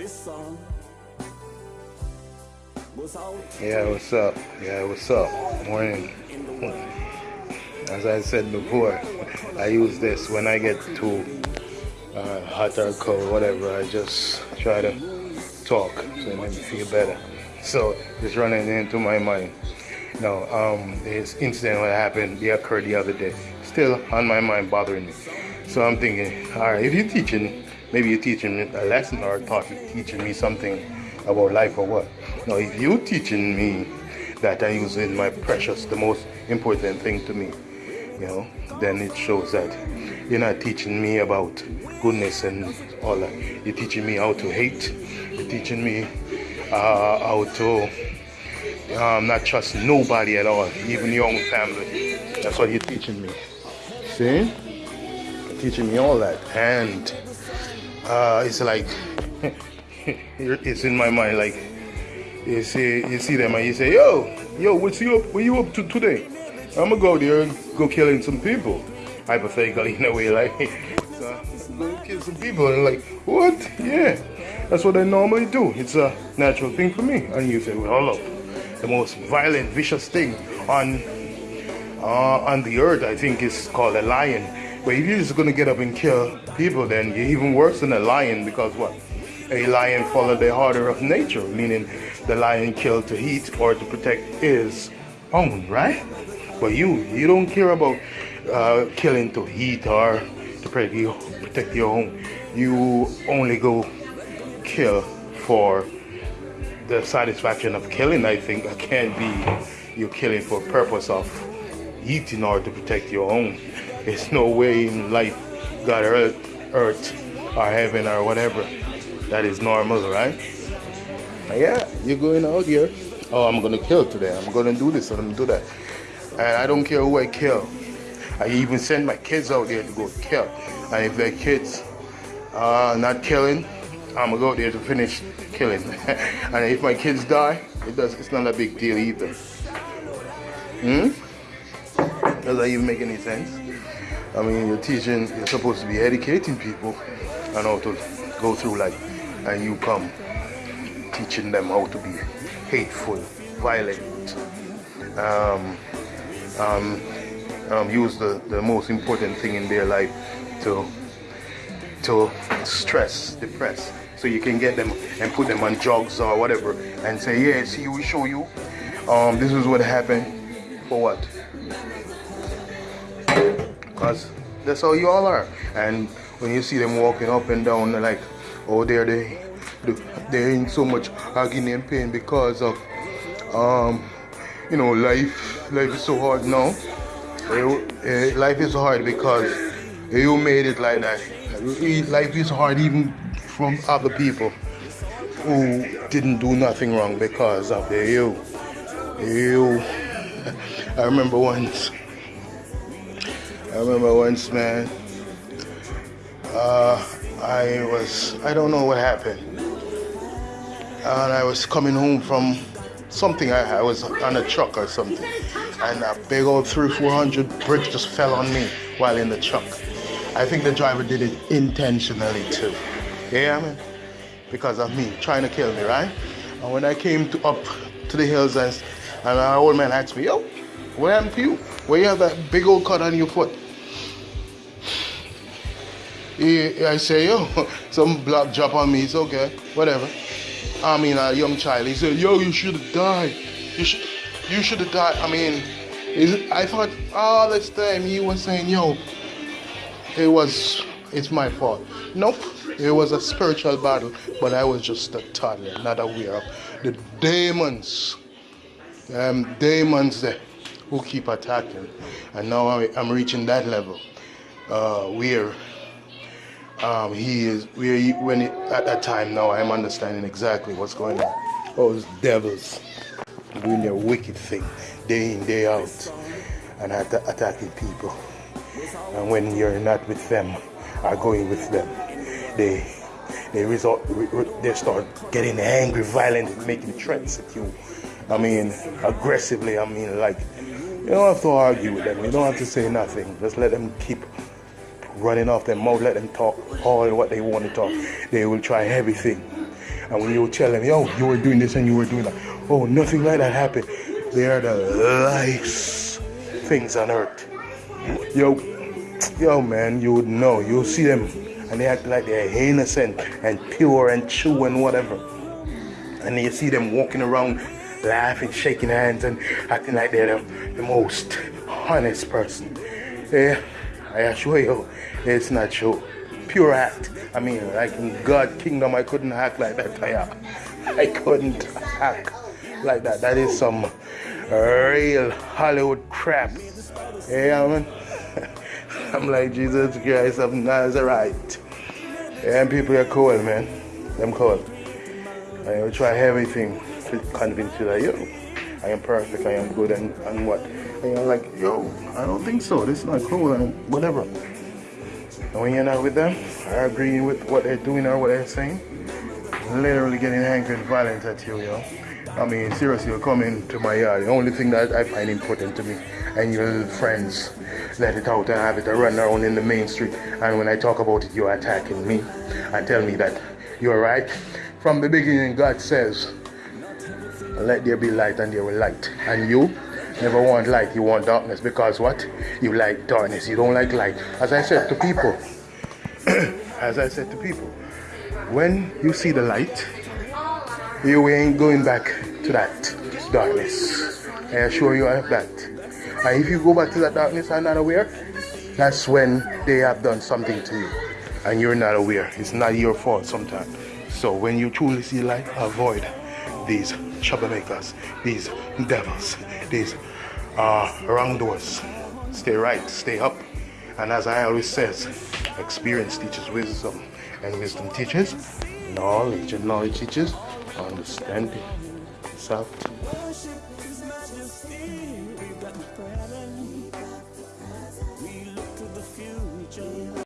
This song goes out Yeah, what's up? Yeah, what's up? Morning. As I said before, I use this when I get too uh, hot or cold, whatever. I just try to talk so it makes me feel better. So it's running into my mind. No, um, this incident that happened, it occurred the other day, still on my mind, bothering me. So I'm thinking, all right, if you're teaching, maybe you're teaching me a lesson or taught, teaching me something about life or what. Now, if you're teaching me that I use in my precious, the most important thing to me, you know, then it shows that you're not teaching me about goodness and all that. You're teaching me how to hate. You're teaching me uh, how to um, not trust nobody at all, even your own family. That's what you're teaching me. See? Teaching me all that. And uh, it's like, it's in my mind like, you see, you see them and you say, yo, yo, what's you up, what you up to today? I'm gonna go there and go killing some people. Hypothetically, in a way, like, so, I'm kill some people. And like, what? Yeah, that's what I normally do. It's a natural thing for me. And you say, well. The most violent, vicious thing on uh, on the earth, I think, is called a lion. But if you're just gonna get up and kill people, then you're even worse than a lion because what? A lion followed the order of nature, meaning the lion killed to eat or to protect his own, right? But you, you don't care about uh, killing to eat or to protect, your own. You only go kill for the satisfaction of killing. I think can't be you killing for purpose of eating or to protect your own. There's no way in life, God, earth, earth or heaven or whatever, that is normal, right? Yeah, you're going out here. Oh, I'm gonna kill today. I'm gonna do this. I'm gonna do that. And I don't care who I kill. I even send my kids out there to go kill. And if their kids are not killing, I'm gonna go out there to finish killing. and if my kids die, it does. It's not a big deal either. Hmm. Does that even make any sense? I mean, you're teaching. You're supposed to be educating people on how to go through life, and you come teaching them how to be hateful, violent, um, um, um, use the, the most important thing in their life to to stress, depress. So you can get them and put them on drugs or whatever and say, yeah, see, we show you. Um, this is what happened. For what? Because that's how you all are. And when you see them walking up and down, like, oh, there they, they're in so much agony and pain because of, um, you know, life. Life is so hard now. Eh, Life is hard because you made it like that. Life is hard even from other people who didn't do nothing wrong because of you. You. I remember once. I remember once, man. Uh, I was, I don't know what happened. And I was coming home from something, I, I was on a truck or something. And a big old three, 400 bricks just fell on me while in the truck. I think the driver did it intentionally too. Yeah, I mean, because of me trying to kill me, right? And when I came to up to the hills and, and our old man asked me, yo, what happened to you? Where you have that big old cut on your foot? I say, yo, some blood drop on me. It's okay, whatever. I mean, a young child. He said, yo, you should have died. You should, you should have died. I mean, I thought all this time he was saying, yo, it was, it's my fault. Nope, it was a spiritual battle, but I was just a toddler, not aware of the demons, um, demons there who keep attacking. And now I'm reaching that level uh, where um, he is, where he, when at that time now I'm understanding exactly what's going on. Those devils doing their wicked thing day in, day out, and at- attacking people. And when you're not with them, or going with them, they they resort they start getting angry, violent, making threats at you. I mean, aggressively. I mean, like you don't have to argue with them. You don't have to say nothing. Just let them keep running off their mouth. Let them talk all what they want to talk. They will try everything And when you tell them, yo, you were doing this and you were doing that, oh, nothing like that happened. They are the lice things on earth. Yo, yo, man, you would know. You'll see them and they act like they're innocent and pure and true and whatever. And you see them walking around laughing, shaking hands, and acting like they're the, the most honest person. Yeah, I assure you, it's not true. Pure act. I mean, like in God kingdom, I couldn't act like that. I, I couldn't act like that. That is some real Hollywood crap. Yeah, man. I'm like Jesus Christ of Nazareth. Yeah, and people are cool, man. Them cool. I try everything convince you that, yo, I am perfect, I am good, and, and what? And you're like, yo, I don't think so. This is not cool, and whatever. And when you're not with them, are agreeing with what they're doing or what they're saying, literally getting angry and violent at you, yo. I mean, seriously, you come into my yard. The only thing that I find important to me and your friends let it out and have it run around in the main street. And when I talk about it, you're attacking me and tell me that you're right. From the beginning, God says, let there be light and there will light. And you never want light, you want darkness because what? You like darkness, you don't like light. As I said to people, as I said to people, when you see the light, you ain't going back to that darkness. I assure you of that. And if you go back to that darkness and not aware, that's when they have done something to you. And you're not aware. It's not your fault sometimes. So when you truly see light, avoid these troublemakers, these devils, these uh, wrongdoers. Stay right, stay up. And as I always says, experience teaches wisdom, and wisdom teaches knowledge, and knowledge teaches understanding. Soft.